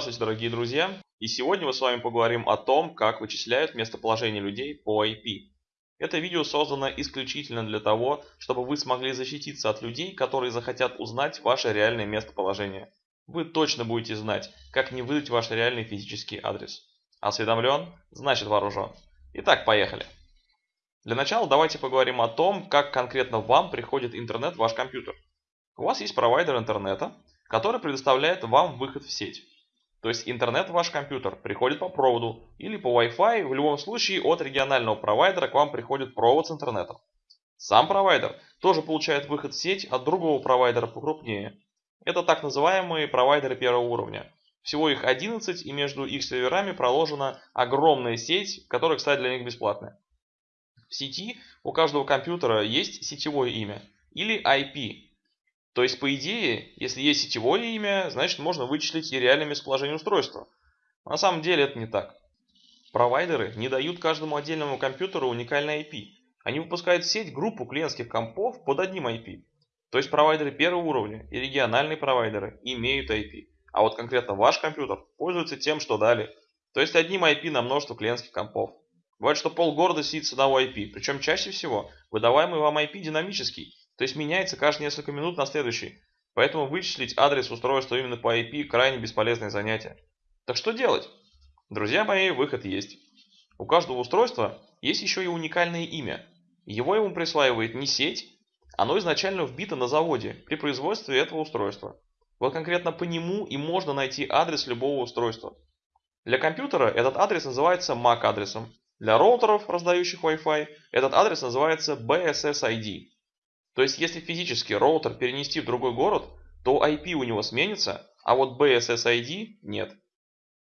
Здравствуйте, дорогие друзья! И сегодня мы с вами поговорим о том, как вычисляют местоположение людей по IP. Это видео создано исключительно для того, чтобы вы смогли защититься от людей, которые захотят узнать ваше реальное местоположение. Вы точно будете знать, как не выдать ваш реальный физический адрес. Осведомлен? Значит вооружен. Итак, поехали. Для начала давайте поговорим о том, как конкретно вам приходит интернет в ваш компьютер. У вас есть провайдер интернета, который предоставляет вам выход в сеть. То есть интернет в ваш компьютер приходит по проводу или по Wi-Fi, в любом случае от регионального провайдера к вам приходит провод с интернетом. Сам провайдер тоже получает выход в сеть от другого провайдера покрупнее. Это так называемые провайдеры первого уровня. Всего их 11 и между их серверами проложена огромная сеть, которая, кстати, для них бесплатная. В сети у каждого компьютера есть сетевое имя или IP, то есть, по идее, если есть сетевое имя, значит можно вычислить и реальное местоположение устройства. на самом деле это не так. Провайдеры не дают каждому отдельному компьютеру уникальный IP. Они выпускают в сеть группу клиентских компов под одним IP. То есть провайдеры первого уровня и региональные провайдеры имеют IP. А вот конкретно ваш компьютер пользуется тем, что дали. То есть одним IP на множество клиентских компов. Бывает, что полгорода сидит с одного IP. Причем чаще всего выдаваемый вам IP динамический. То есть меняется каждые несколько минут на следующий. Поэтому вычислить адрес устройства именно по IP крайне бесполезное занятие. Так что делать? Друзья мои, выход есть. У каждого устройства есть еще и уникальное имя. Его ему присваивает не сеть, оно изначально вбито на заводе при производстве этого устройства. Вот конкретно по нему и можно найти адрес любого устройства. Для компьютера этот адрес называется MAC адресом. Для роутеров, раздающих Wi-Fi, этот адрес называется BSSID. То есть, если физически роутер перенести в другой город, то IP у него сменится, а вот BSSID нет.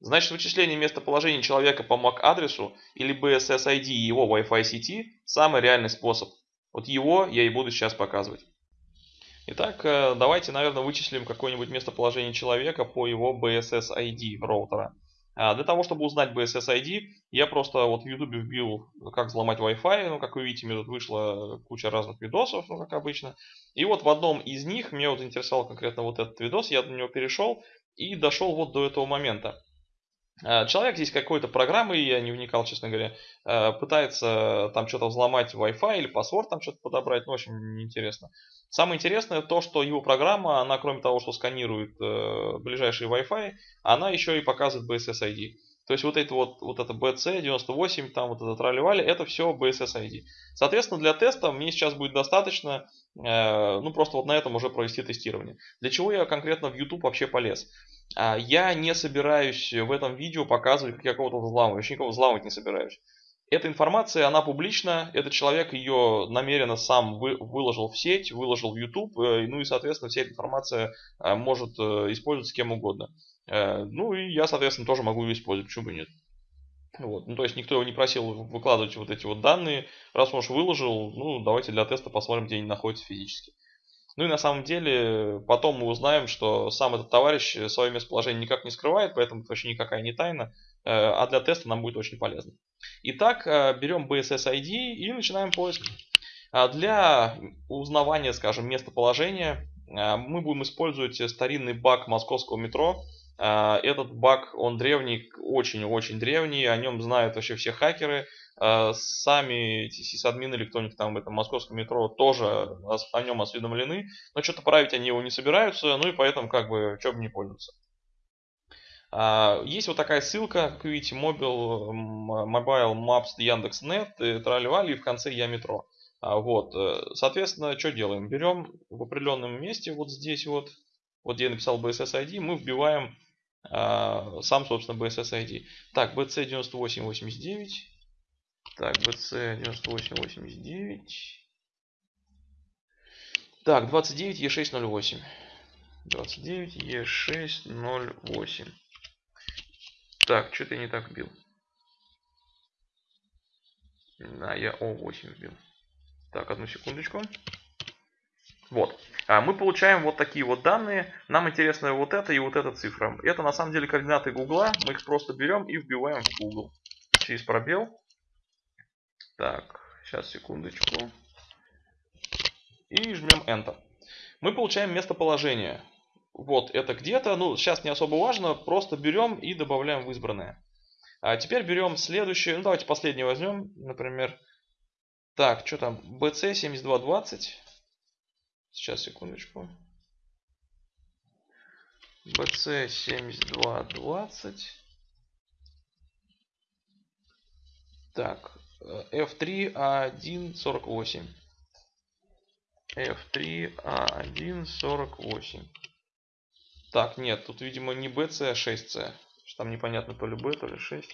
Значит, вычисление местоположения человека по MAC-адресу или BSSID и его Wi-Fi сети – самый реальный способ. Вот его я и буду сейчас показывать. Итак, э, давайте, наверное, вычислим какое-нибудь местоположение человека по его BSSID роутера. А для того, чтобы узнать BSS-ID, я просто вот в YouTube вбил, как взломать Wi-Fi. Ну, как вы видите, мне тут вышла куча разных видосов, ну, как обычно. И вот в одном из них, меня вот интересовал конкретно вот этот видос, я на него перешел и дошел вот до этого момента. А, человек здесь какой-то программой, я не вникал, честно говоря, а, пытается там что-то взломать Wi-Fi или паспорт там что-то подобрать, ну, очень неинтересно. Самое интересное то, что его программа, она кроме того, что сканирует э, ближайший Wi-Fi, она еще и показывает BSS-ID. То есть вот это вот, вот это BC98, там вот это тролливали, это все BSS-ID. Соответственно, для теста мне сейчас будет достаточно, э, ну просто вот на этом уже провести тестирование. Для чего я конкретно в YouTube вообще полез? А, я не собираюсь в этом видео показывать, как я кого-то взламываю. Вообще никого взламывать не собираюсь. Эта информация, она публична, этот человек ее намеренно сам вы, выложил в сеть, выложил в YouTube, э, ну и, соответственно, вся эта информация э, может э, использоваться кем угодно. Ну и я, соответственно, тоже могу ее использовать, почему бы нет. Вот. Ну, то есть никто его не просил выкладывать вот эти вот данные. Раз он уж выложил, ну давайте для теста посмотрим, где они находятся физически. Ну и на самом деле потом мы узнаем, что сам этот товарищ свое местоположение никак не скрывает, поэтому это вообще никакая не тайна. А для теста нам будет очень полезно. Итак, э, берем BSS ID и начинаем поиск. А для узнавания, скажем, местоположения э, мы будем использовать старинный баг московского метро. Э, этот баг, он древний, очень-очень древний, о нем знают вообще все хакеры. Сами сисадмины или кто-нибудь там в этом московском метро тоже о нем осведомлены, но что-то править они его не собираются, ну и поэтому как бы, что бы не пользоваться. А, есть вот такая ссылка, как видите, mobile, mobile maps Яндекс.нет, тролливали и в конце я метро. А, вот, э, соответственно, что делаем? Берем в определенном месте, вот здесь вот, вот где я написал BSS-ID, мы вбиваем а, сам, собственно, BSS-ID. Так, BC9889. Так, BC9889. Так, 29E608. 29E608. Так, что-то я не так вбил. Да, я О8 вбил. Так, одну секундочку. Вот. А мы получаем вот такие вот данные. Нам интересно вот это и вот эта цифра. Это на самом деле координаты Гугла. Мы их просто берем и вбиваем в Google. Через пробел. Так, сейчас секундочку. И жмем Enter. Мы получаем местоположение. Вот это где-то, ну сейчас не особо важно, просто берем и добавляем в избранное. А теперь берем следующее, ну давайте последнее возьмем, например, так, что там, BC7220, сейчас, секундочку, BC7220, так, F3A148. F3A148. Так, нет, тут, видимо, не BC, а 6C. Там непонятно то ли B, то ли 6.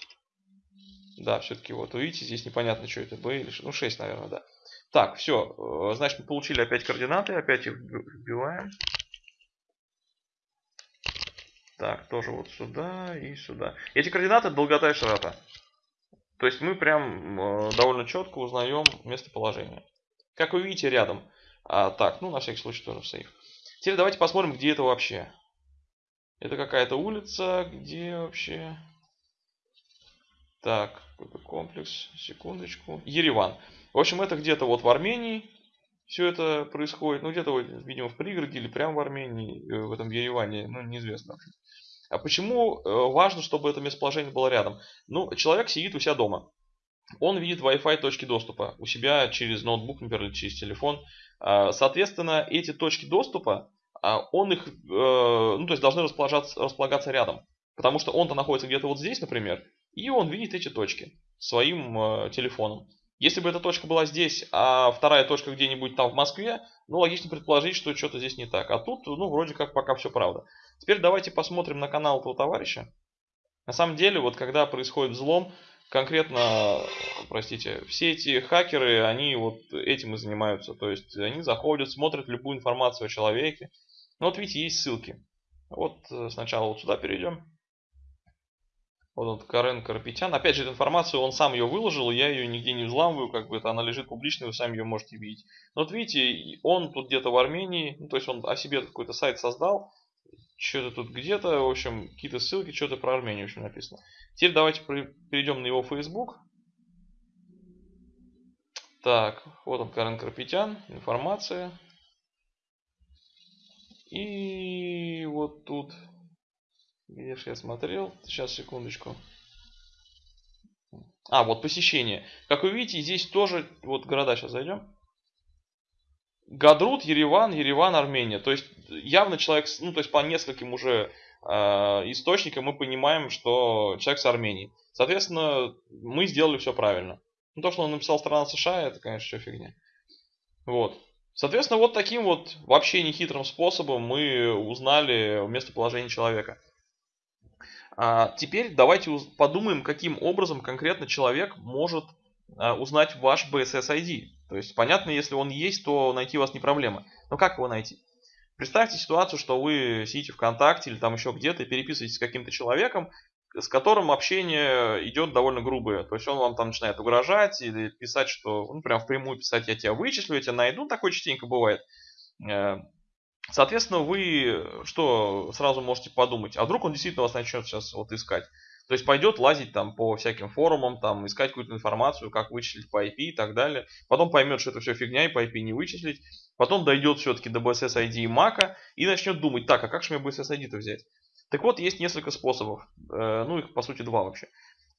Да, все-таки вот, видите, здесь непонятно, что это B или 6. Ну, 6, наверное, да. Так, все. Э, значит, мы получили опять координаты. Опять их вбиваем. Так, тоже вот сюда и сюда. Эти координаты долгота и широта. То есть мы прям э, довольно четко узнаем местоположение. Как вы видите, рядом. А, так, ну на всякий случай тоже сейф. Теперь давайте посмотрим, где это вообще. Это какая-то улица, где вообще... Так, какой-то комплекс, секундочку. Ереван. В общем, это где-то вот в Армении все это происходит. Ну, где-то, видимо, в пригороде или прямо в Армении, э, в этом Ереване, ну, неизвестно. А почему э, важно, чтобы это местоположение было рядом? Ну, человек сидит у себя дома. Он видит Wi-Fi точки доступа у себя через ноутбук, например, или через телефон. А, соответственно, эти точки доступа, он их, э, ну, то есть должны располагаться, располагаться рядом. Потому что он-то находится где-то вот здесь, например, и он видит эти точки своим э, телефоном. Если бы эта точка была здесь, а вторая точка где-нибудь там в Москве, ну, логично предположить, что что-то здесь не так. А тут, ну, вроде как пока все правда. Теперь давайте посмотрим на канал этого товарища. На самом деле, вот когда происходит взлом, конкретно, простите, все эти хакеры, они вот этим и занимаются. То есть они заходят, смотрят любую информацию о человеке. Ну, вот видите, есть ссылки. Вот э, сначала вот сюда перейдем. Вот он, Карен Карапетян. Опять же, эту информацию он сам ее выложил, я ее нигде не взламываю, как бы это она лежит публично, вы сами ее можете видеть. Но вот видите, он тут где-то в Армении, ну, то есть он о себе какой-то сайт создал, что-то тут где-то, в общем, какие-то ссылки, что-то про Армению, в общем, написано. Теперь давайте перейдем на его Facebook. Так, вот он, Карен Карпетян, информация. И вот тут где же я смотрел? Сейчас, секундочку. А, вот посещение. Как вы видите, здесь тоже, вот города сейчас зайдем. Гадрут, Ереван, Ереван, Армения. То есть явно человек, ну то есть по нескольким уже э, источникам мы понимаем, что человек с Армении. Соответственно, мы сделали все правильно. Ну то, что он написал страна США, это, конечно, все фигня. Вот. Соответственно, вот таким вот вообще нехитрым способом мы узнали местоположение человека. А теперь давайте подумаем, каким образом конкретно человек может а, узнать ваш BSS ID. То есть, понятно, если он есть, то найти вас не проблема. Но как его найти? Представьте ситуацию, что вы сидите ВКонтакте или там еще где-то и переписываетесь с каким-то человеком, с которым общение идет довольно грубое. То есть он вам там начинает угрожать или писать, что, ну, прям впрямую писать, я тебя вычислю, я тебя найду, такое частенько бывает. Э, Соответственно, вы что сразу можете подумать, а вдруг он действительно вас начнет сейчас вот искать. То есть пойдет лазить там по всяким форумам, там искать какую-то информацию, как вычислить по IP и так далее. Потом поймет, что это все фигня и по IP не вычислить. Потом дойдет все-таки до BSS ID и Mac и начнет думать, так, а как же мне BSS ID-то взять? Так вот, есть несколько способов. Э, ну, их по сути два вообще.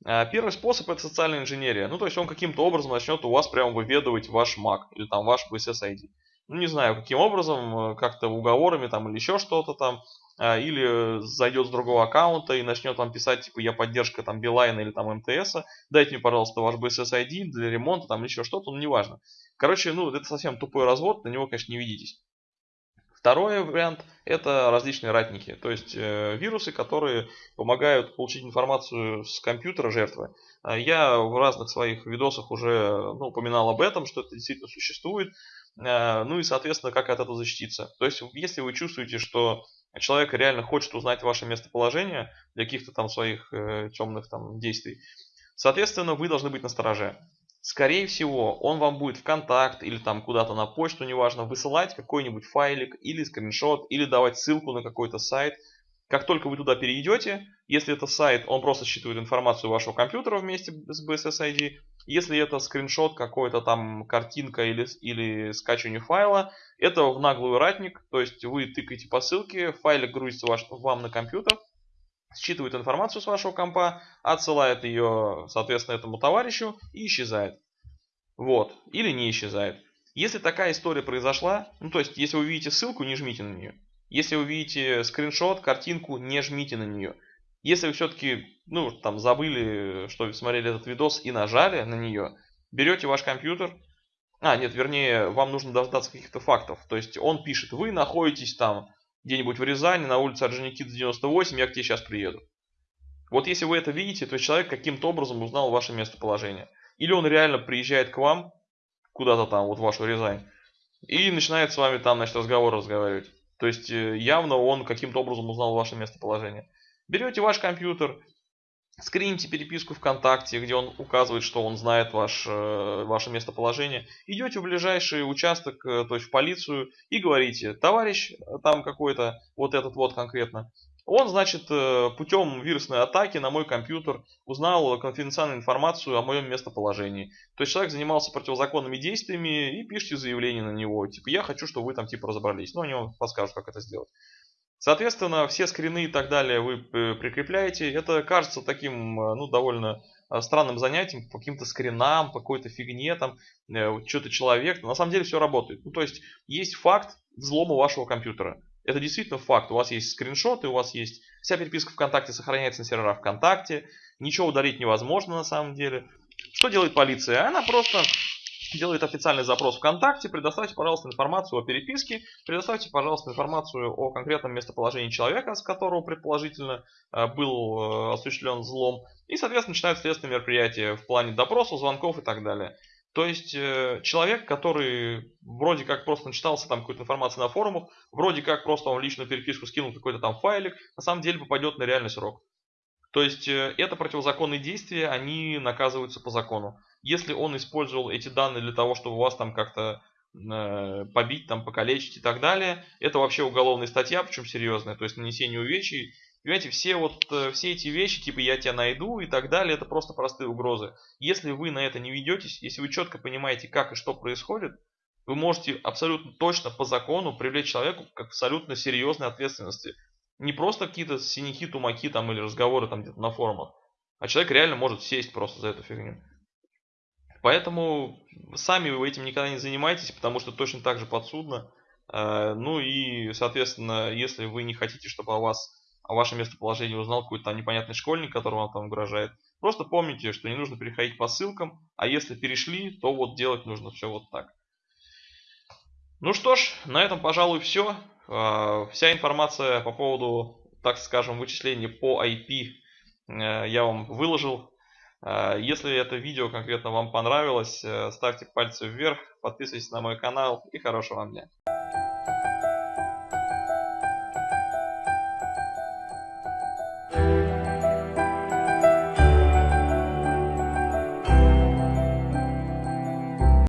Э, первый способ это социальная инженерия. Ну, то есть он каким-то образом начнет у вас прямо выведывать ваш Mac или там ваш BSS ID ну не знаю каким образом, э, как-то уговорами там или еще что-то там, а, или зайдет с другого аккаунта и начнет вам писать, типа, я поддержка там Билайна или там МТС, дайте мне, пожалуйста, ваш BSS-ID для ремонта, там или еще что-то, ну неважно. Короче, ну это совсем тупой развод, на него, конечно, не ведитесь. Второй вариант это различные ратники, то есть э, вирусы, которые помогают получить информацию с компьютера жертвы. А я в разных своих видосах уже ну, упоминал об этом, что это действительно существует. Э, ну и, соответственно, как от этого защититься. То есть, если вы чувствуете, что человек реально хочет узнать ваше местоположение для каких-то там своих э, темных там действий, соответственно, вы должны быть настороже. Скорее всего, он вам будет в контакт или там куда-то на почту, неважно, высылать какой-нибудь файлик или скриншот, или давать ссылку на какой-то сайт. Как только вы туда перейдете, если это сайт, он просто считывает информацию вашего компьютера вместе с BSS ID, Если это скриншот какой-то там, картинка или, или скачивание файла, это в наглую ратник, то есть вы тыкаете по ссылке, файлик грузится ваш, вам на компьютер, считывает информацию с вашего компа, отсылает ее, соответственно, этому товарищу и исчезает. Вот. Или не исчезает. Если такая история произошла, ну то есть, если вы видите ссылку, не жмите на нее. Если вы видите скриншот, картинку, не жмите на нее. Если вы все-таки, ну, там, забыли, что смотрели этот видос и нажали на нее, берете ваш компьютер, а, нет, вернее, вам нужно дождаться каких-то фактов. То есть он пишет, вы находитесь там где-нибудь в Рязани, на улице Орджоникидзе 98, я к тебе сейчас приеду. Вот если вы это видите, то человек каким-то образом узнал ваше местоположение. Или он реально приезжает к вам, куда-то там, вот в вашу Рязань, и начинает с вами там, значит, разговор разговаривать. То есть э, явно он каким-то образом узнал ваше местоположение. Берете ваш компьютер, скрините переписку ВКонтакте, где он указывает, что он знает ваш, э, ваше местоположение. Идете в ближайший участок, э, то есть в полицию, и говорите, товарищ там какой-то, вот этот вот конкретно, он, значит, э, путем вирусной атаки на мой компьютер узнал конфиденциальную информацию о моем местоположении. То есть человек занимался противозаконными действиями и пишите заявление на него. Типа, я хочу, чтобы вы там типа разобрались. Ну, они вам подскажут, как это сделать. Соответственно, все скрины и так далее вы э, прикрепляете. Это кажется таким, э, ну, довольно странным занятием, по каким-то скринам, по какой-то фигне, там, что-то человек. На самом деле все работает. Ну, то есть, есть факт взлома вашего компьютера. Это действительно факт. У вас есть скриншоты, у вас есть... Вся переписка ВКонтакте сохраняется на серверах ВКонтакте. Ничего удалить невозможно на самом деле. Что делает полиция? Она просто делает официальный запрос ВКонтакте, предоставьте, пожалуйста, информацию о переписке, предоставьте, пожалуйста, информацию о конкретном местоположении человека, с которого предположительно э, был э, осуществлен взлом, и, соответственно, начинают следственные мероприятия в плане допросов, звонков и так далее. То есть э, человек, который вроде как просто начитался там какой-то информации на форумах, вроде как просто он личную переписку скинул какой-то там файлик, на самом деле попадет на реальный срок. То есть это противозаконные действия, они наказываются по закону. Если он использовал эти данные для того, чтобы вас там как-то э, побить, там, покалечить и так далее, это вообще уголовная статья, причем серьезная, то есть нанесение увечий Понимаете, все вот э, все эти вещи, типа я тебя найду и так далее, это просто простые угрозы. Если вы на это не ведетесь, если вы четко понимаете, как и что происходит, вы можете абсолютно точно по закону привлечь человеку к абсолютно серьезной ответственности. Не просто какие-то синяки, тумаки там или разговоры там где-то на форумах, а человек реально может сесть просто за эту фигню. Поэтому сами вы этим никогда не занимайтесь, потому что точно так же подсудно. Э, ну и, соответственно, если вы не хотите, чтобы о вас о вашем местоположении узнал какой-то непонятный школьник, который вам там угрожает. Просто помните, что не нужно переходить по ссылкам, а если перешли, то вот делать нужно все вот так. Ну что ж, на этом, пожалуй, все. А, вся информация по поводу, так скажем, вычислений по IP э, я вам выложил. А, если это видео конкретно вам понравилось, э, ставьте пальцы вверх, подписывайтесь на мой канал и хорошего вам дня.